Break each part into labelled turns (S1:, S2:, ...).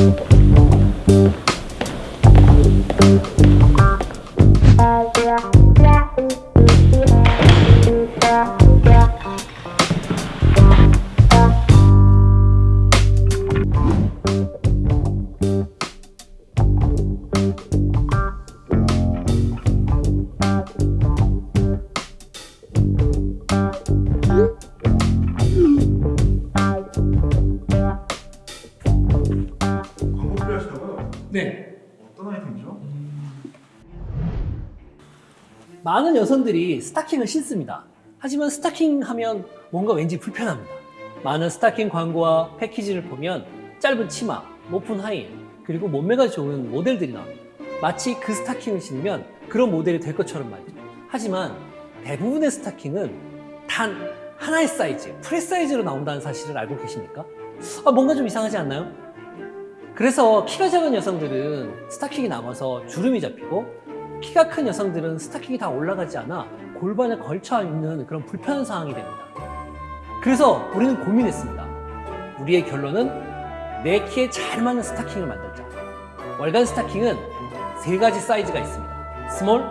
S1: 광고
S2: 네.
S1: 어떤 아이템이죠?
S2: 많은 여성들이 스타킹을 신습니다. 하지만 스타킹 하면 뭔가 왠지 불편합니다. 많은 스타킹 광고와 패키지를 보면 짧은 치마, 높은 하이힐, 그리고 몸매가 좋은 모델들이 나옵니다. 마치 그 스타킹을 신으면 그런 모델이 될 것처럼 말이죠. 하지만 대부분의 스타킹은 단 하나의 사이즈, 프리 사이즈로 나온다는 사실을 알고 계십니까? 아, 뭔가 좀 이상하지 않나요? 그래서 키가 작은 여성들은 스타킹이 남아서 주름이 잡히고 키가 큰 여성들은 스타킹이 다 올라가지 않아 골반에 걸쳐 있는 그런 불편한 상황이 됩니다. 그래서 우리는 고민했습니다. 우리의 결론은 내 키에 잘 맞는 스타킹을 만들자. 월간 스타킹은 세 가지 사이즈가 있습니다. small,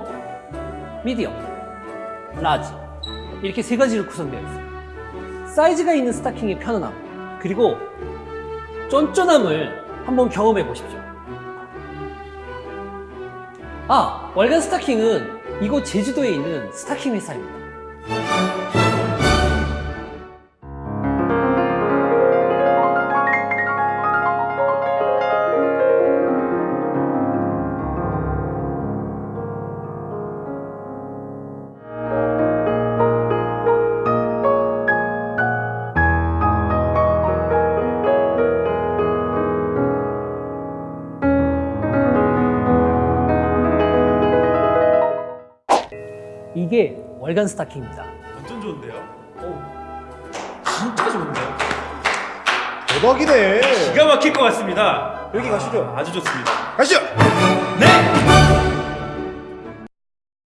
S2: medium, large. 이렇게 세 가지로 구성되어 있습니다. 사이즈가 있는 스타킹의 편안함, 그리고 쫀쫀함을 한번 경험해 보십시오. 아, 월간 스타킹은 이곳 제주도에 있는 스타킹 회사입니다. 이게 월간 스타킹입니다.
S1: 완전 좋은데요?
S3: 진짜 좋은데요?
S1: 대박이네
S3: 기가 막힐 것 같습니다.
S1: 여기 가시죠
S3: 아주 좋습니다.
S1: 가시죠
S3: 네!